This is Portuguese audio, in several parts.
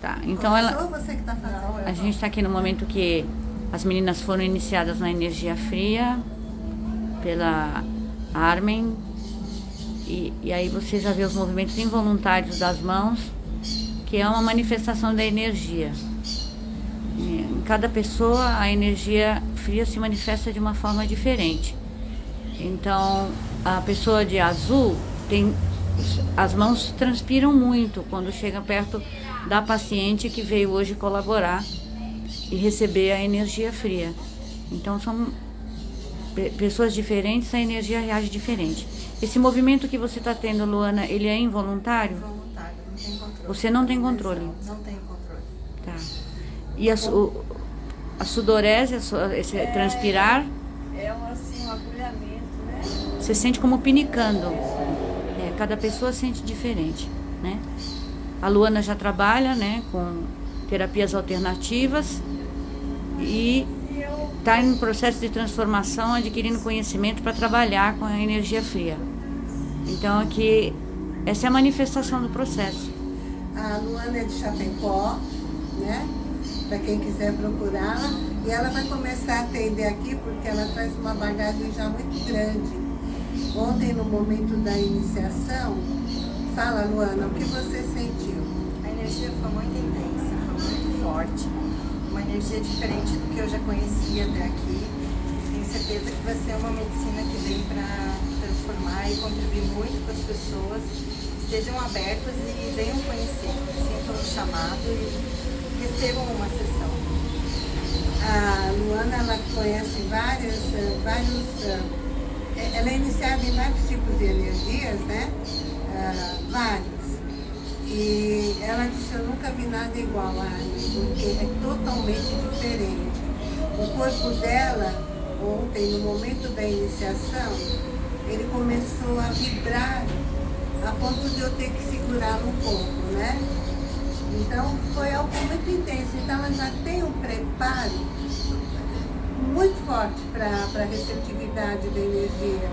Tá, então ela... Tá? A gente está aqui no momento que as meninas foram iniciadas na energia fria pela Armen. E, e aí você já vê os movimentos involuntários das mãos, que é uma manifestação da energia. Em cada pessoa a energia fria se manifesta de uma forma diferente. Então, a pessoa de azul tem as mãos transpiram muito quando chega perto da paciente que veio hoje colaborar e receber a energia fria. Então são pessoas diferentes, a energia reage diferente. Esse movimento que você está tendo, Luana, ele é involuntário? Voluntário, não tem controle. Você não tem controle? Não tenho controle. Tá. E a, su- a sudorese, a esse transpirar, É um, assim, um agulhamento, né? você sente como pinicando. Cada pessoa sente diferente, né? A Luana já trabalha, né, com terapias alternativas e está em processo de transformação, adquirindo conhecimento para trabalhar com a energia fria. Então aqui essa é a manifestação do processo. A Luana é de Chapecó, né? Para quem quiser procurá-la. E ela vai começar a atender aqui porque ela traz uma bagagem já muito grande. Ontem, no momento da iniciação, fala, Luana, o que você sentiu? A energia foi muito intensa, foi muito forte. Uma energia diferente do que eu já conhecia até aqui. Tenho certeza que vai ser uma medicina que vem para transformar e contribuir muito para as pessoas. Estejam abertas e venham conhecer, sintam o chamado e recebam uma sessão. A Luana, ela conhece várias, eh, vários... Ela é iniciada em vários tipos de energias, né? Ah, vários. E ela disse, eu nunca vi nada igual a Anne, porque é totalmente diferente. O corpo dela, ontem, no momento da iniciação, ele começou a vibrar a ponto de eu ter que segurá-lo um pouco, né? Então foi algo muito intenso. Então ela já tem um preparo muito forte para a receptividade da energia.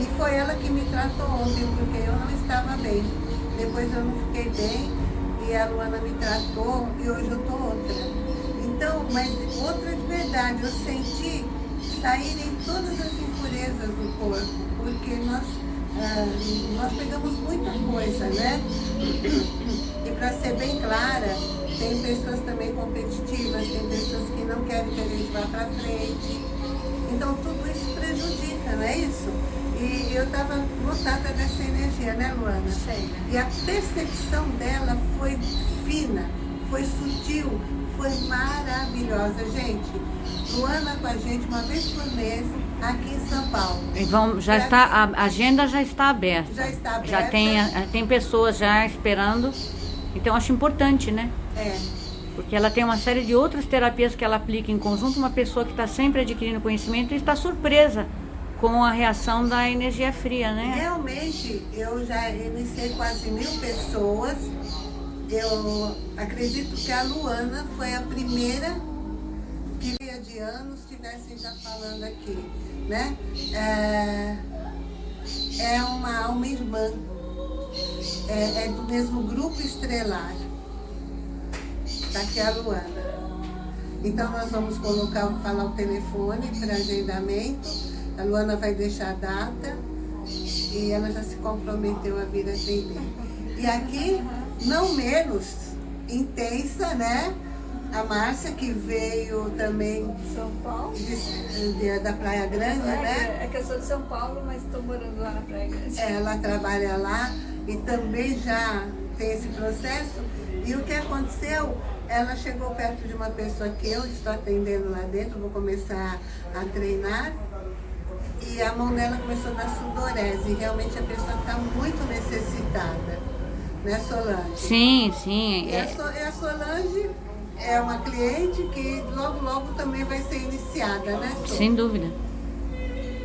E foi ela que me tratou ontem, porque eu não estava bem. Depois eu não fiquei bem e a Luana me tratou e hoje eu tô outra. Então, mas outra de verdade, eu senti saírem todas as impurezas do corpo, porque nós, ah, nós pegamos muita coisa, né? E para ser bem clara, tem pessoas também competitivas, tem pessoas que não querem que a gente vá para frente. Então tudo isso prejudica, não é isso? E eu estava lotada dessa energia, né, Luana? Cheia. E a percepção dela foi fina, foi sutil, foi maravilhosa. Gente, Luana com a gente uma vez por mês aqui em São Paulo. E vão, já Pra está, a agenda já está aberta. Já está aberta. Já tem, a- tem pessoas já esperando. Então acho importante, né? É, Porque ela tem uma série de outras terapias que ela aplica em conjunto, uma pessoa que está sempre adquirindo conhecimento e está surpresa com a reação da energia fria, né? Realmente, eu já iniciei quase mil pessoas. Eu acredito que a Luana foi a primeira que há de anos estivessem já falando aqui, né? É, é uma alma irmã, é, é do mesmo grupo estrelar. Tá aqui a Luana. Então nós vamos colocar, falar o telefone para agendamento. A Luana vai deixar a data e ela já se comprometeu a vir atender. E aqui, não menos intensa, né? A Márcia, que veio também São Paulo. de- de- da Praia Grande, né? É que eu sou de São Paulo, mas estou morando lá na Praia Grande. Ela trabalha lá e também já tem esse processo. E o que aconteceu? Ela chegou perto de uma pessoa que eu estou atendendo lá dentro, vou começar a treinar. E a mão dela começou a dar sudorese. E realmente a pessoa está muito necessitada. Né, Solange? Sim, sim. E a, é- So- e a Solange é uma cliente que logo, logo também vai ser iniciada, né, sem dúvida.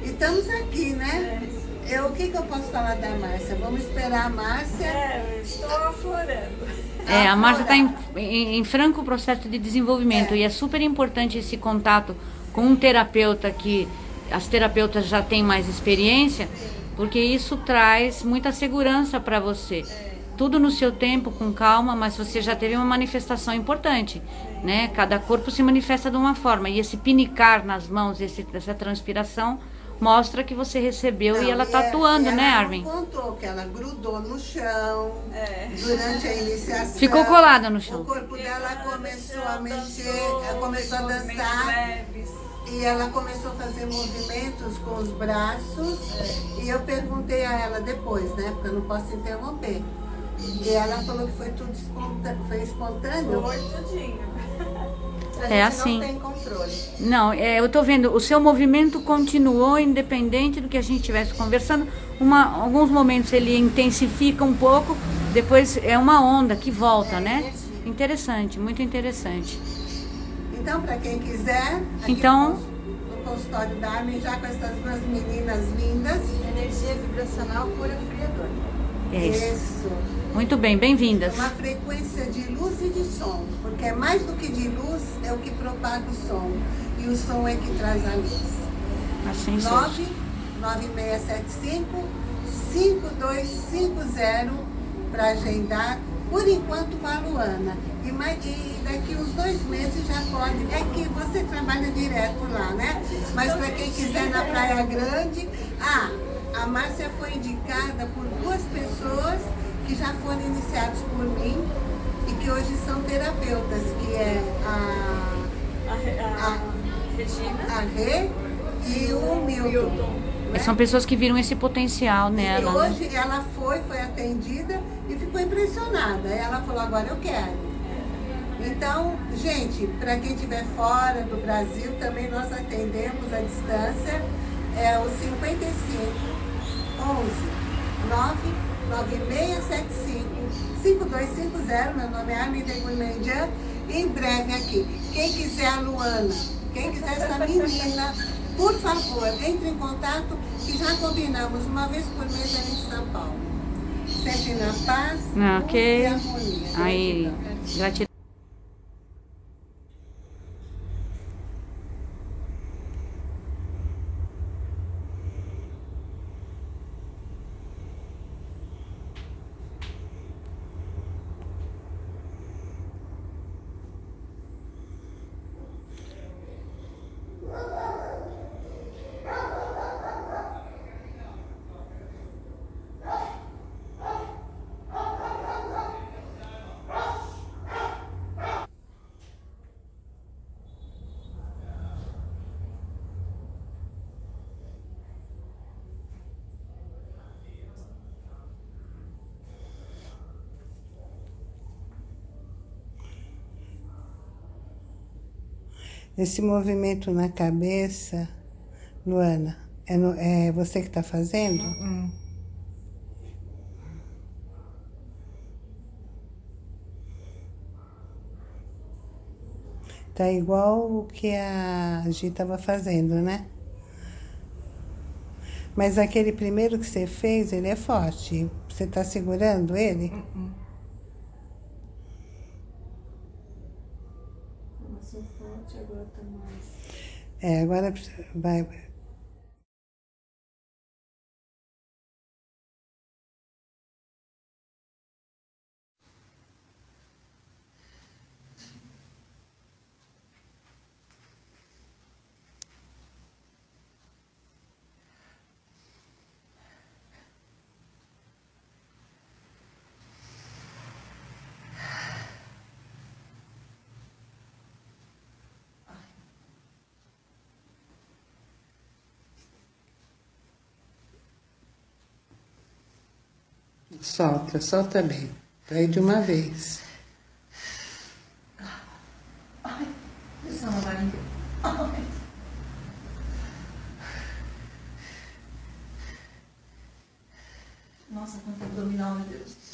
E estamos aqui, né? Eu, o que, que eu posso falar da Márcia? Vamos esperar a Márcia. É, eu estou aflorando. É, a Márcia está em, em- em franco processo de desenvolvimento É. e é super importante esse contato com um terapeuta que as terapeutas já têm mais experiência porque isso traz muita segurança para você. Tudo no seu tempo, com calma, mas você já teve uma manifestação importante, né? Cada corpo se manifesta de uma forma e esse pinicar nas mãos, esse, essa transpiração mostra que você recebeu Não, e ela tá é- atuando, ela né, Armin? contou que ela grudou no chão É. durante a iniciação. Ficou colada no chão. O corpo dela começou a mexer, ela começou a dançar. E ela começou a fazer movimentos com os braços. E eu perguntei a ela depois, né? Porque eu não posso interromper. E ela falou que foi tudo espontâneo. Foi espontâneo? Foi tudinho. É assim. não tem controle. Não, é, eu tô vendo, o seu movimento continuou independente do que a gente estivesse conversando. Uma, alguns momentos ele intensifica um pouco, depois é uma onda que volta, É, né? energia. Interessante, muito interessante. Então, para quem quiser, aqui Então- no consultório da Armin, já com essas duas meninas lindas. Energia vibracional cura friador. É isso. Isso. Muito bem, bem-vindas. Uma frequência de luz e de som, porque é mais do que de luz, é o que propaga o som. E o som é que traz a luz. Assim seja. 99675 5250 para agendar, por enquanto com a Luana. E, mais, e daqui uns dois meses já pode. É que você trabalha direto lá, né? Mas para quem quiser na Praia Grande. Ah, a Márcia foi indicada por duas pessoas que já foram iniciados por mim e que hoje são terapeutas, que é a, A, a Ah. Regina. a Rê e o Milton. né? São pessoas que viram esse potencial E nela. né? hoje ela foi, foi atendida e ficou impressionada. Ela falou, agora eu quero. Então, gente, para quem estiver fora do Brasil, também nós atendemos à distância. É o 55 99675 5250. Meu nome é Armin de Gourmandian. Em breve aqui. Quem quiser a Luana, quem quiser essa menina, por favor, entre em contato que já combinamos uma vez por mês ali em São Paulo. Sempre na paz Ah, luz ok. e harmonia. Aí, Gratidão. Esse movimento na cabeça, Luana, é, no- é você que está fazendo? Hum. Tá igual o que a Gi estava fazendo, né? Mas aquele primeiro que você fez, ele é forte. Você está segurando ele? Começou forte, agora tá mais. É, agora vai. Solta, solta bem. Vai de uma vez. Ai. Nossa, quanto abdominal, meu Deus.